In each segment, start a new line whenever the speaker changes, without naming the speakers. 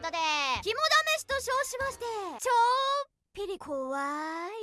ことで肝試しと称しましてちょっぴり怖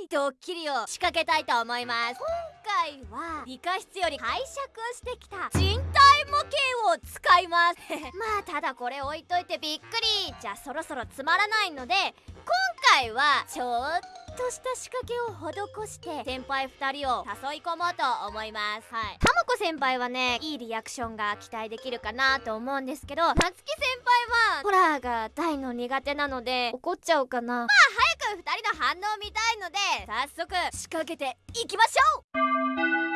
いドッキリを仕掛けたいと思います。今回は理科室より拝借してきた人体模型を使います。まあただこれ置いといてびっくり。じゃあそろそろつまらないので今回はちょっとした仕掛けを施して先輩2人を誘い込もうと思います。はい。たまこ先輩はねいいリアクションが期待できるかなと思うんですけどなつき先輩はホラーが大の苦手なので怒っちゃうかな。まあ早く2人の反応を見たいので早速仕掛けていきましょう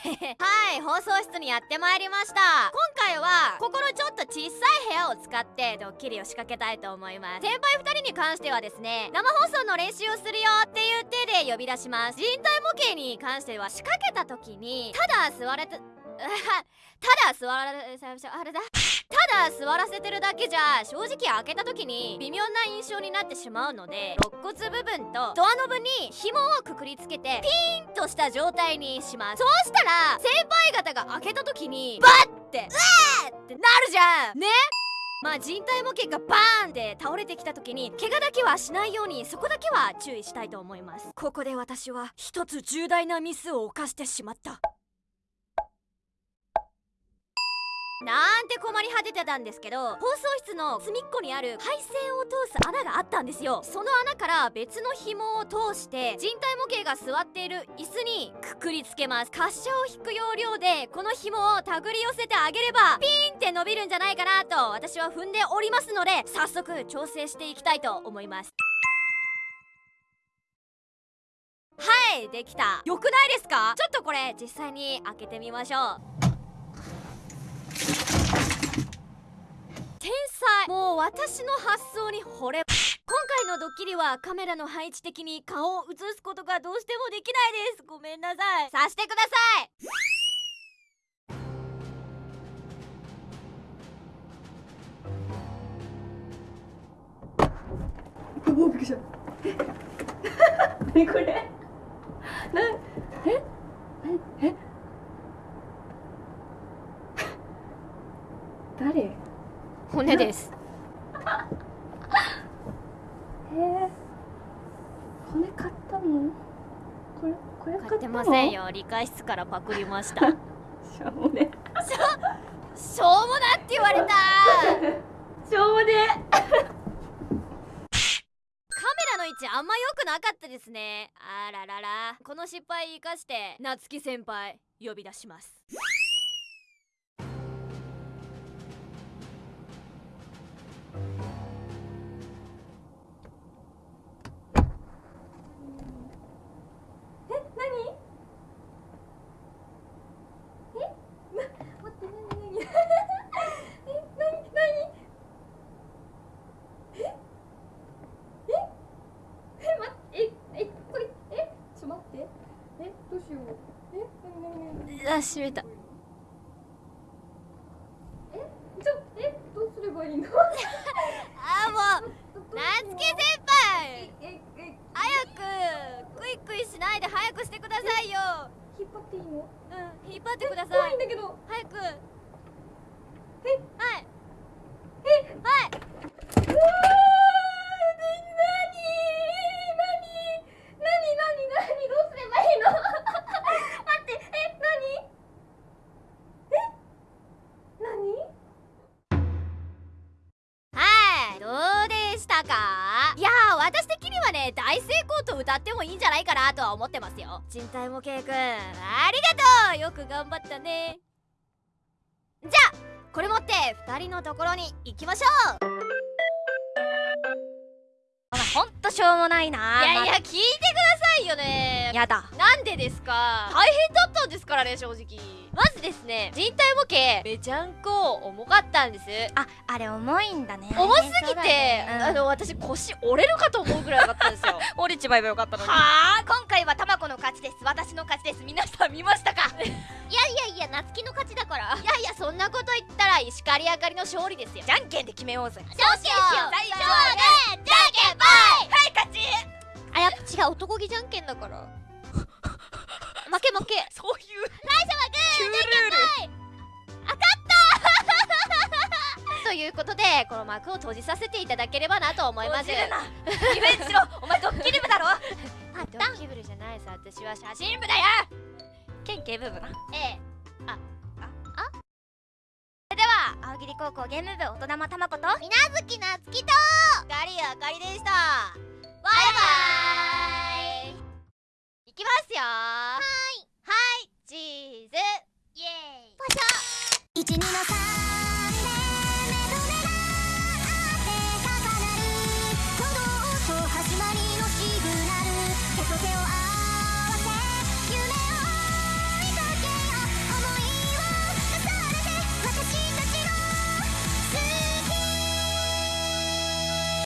はい放送室にやってまいりました。今回はここのちょっと小さい部屋を使ってドッキリを仕掛けたいと思います。先輩2人に関してはですね生放送の練習をするよっていう手で呼び出します。人体模型に関しては仕掛けた時にただ座れてだ座られあれだ。ただ座らせてるだけじゃ正直開けた時に微妙な印象になってしまうので肋骨部分とドアノブに紐をくくりつけてピーンとした状態にします。そうしたら先輩方が開けた時にバッてうわーってなるじゃん。ね。まあ人体模型がバーンって倒れてきた時に怪我だけはしないようにそこだけは注意したいと思います。ここで私は一つ重大なミスを犯してしまった。なんて困り果ててたんですけど放送室の隅っこにある配線を通す穴があったんですよ。その穴から別の紐を通して人体模型が座っている椅子にくくりつけます。滑車を引く要領でこの紐を手繰り寄せてあげればピーンって伸びるんじゃないかなと私は踏んでおりますので早速調整していきたいと思います。はいできた。よくないですか？ちょっとこれ実際に開けてみましょう。天才。もう私の発想に惚れ。今回のドッキリはカメラの配置的に顔を映すことがどうしてもできないです。ごめんなさい。さしてください。
おびっくりした。何これ？なえ？ええ？誰？
骨です。
えー、骨買ったの？これこれ
買ってませんよ。理科室からパクりました。
しょうもね。
しょしょうもなって言われた。
しょうもね。
カメラの位置あんま良くなかったですね。あららら。この失敗生かして夏希先輩呼び出しますあ閉めた。
えちょえどうすればいいの？
あもう夏希先輩。
ええ
早くクイクイしないで早くしてくださいよ。
引っ張っていいの
うん引っ張ってくださ
怖い
い
んだけど
早く私的にはね大成功と歌ってもいいんじゃないかなとは思ってますよ。人体模型くんありがとう。よく頑張ったね。じゃあこれ持って2人のところに行きましょう。
ほんとしょうもないな。い
やいや聞いてくださいよね。
やだ。
なんでですか？大変だったんですからね正直。まずですね人体模型めちゃんこ重かったんです。
ああれ重いんだね。
重すぎて、
ね。うん。
あの私腰折れるかと思うぐらいだったんですよ。
折れちまえばよかったのに。
はあ？
今回はたまこの勝ちです。私の勝ちです。皆さん見ましたか？
いやいやいや夏希の勝ちだから。いやいやそんなこと言ったら石狩あかりの勝利ですよ。
じゃんけんで決めようぜ。
じゃんけんしよう。
最初
はグーじゃんけんぽいあやっぱ違う男気じゃんけんだから。負け負け。
そういう。
最初はグー
旧ルール
当たったとということでこの幕を閉じさせていただければなと思います。
閉じるな。リベンジしろお前ドッキリ部だろ。
あドッキリ部じゃないさ私は写真部だよ。
県警部部な。
ええ。
それでは青桐高校ゲーム部大人またまこと
みなずきなつきとガリあかりでしたバイバイ。いきますよ。はい。はい。チーズ。イエーイ。
一二の三